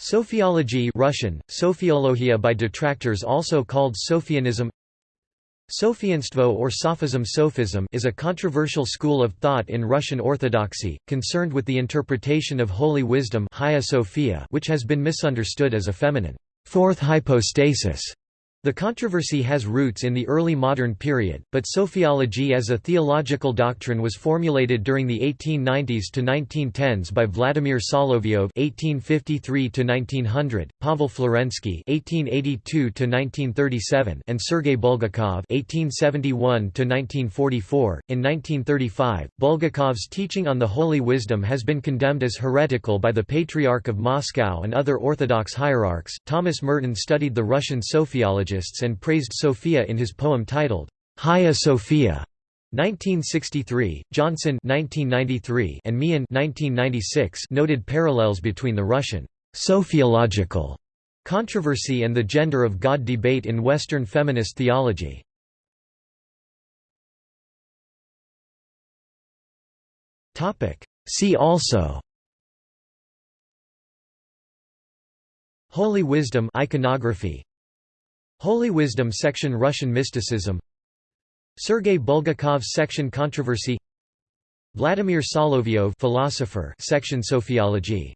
Sophiology Russian, Sophiologia by detractors also called Sophianism. Sophianstvo or Sophism Sophism is a controversial school of thought in Russian Orthodoxy, concerned with the interpretation of holy wisdom which has been misunderstood as a feminine fourth hypostasis the controversy has roots in the early modern period, but sophiology as a theological doctrine was formulated during the 1890s to 1910s by Vladimir Solovyov (1853–1900), Pavel Florensky (1882–1937), and Sergei Bulgakov (1871–1944). In 1935, Bulgakov's teaching on the holy wisdom has been condemned as heretical by the Patriarch of Moscow and other Orthodox hierarchs. Thomas Merton studied the Russian sophiology and praised Sophia in his poem titled, Hagia Sophia. 1963, Johnson 1993, and Meehan 1996 noted parallels between the Russian sophiological controversy and the gender of God debate in Western feminist theology. See also Holy wisdom iconography Holy Wisdom section Russian mysticism. Sergei Bulgakov section Controversy. Vladimir Solovyov philosopher section Sophiology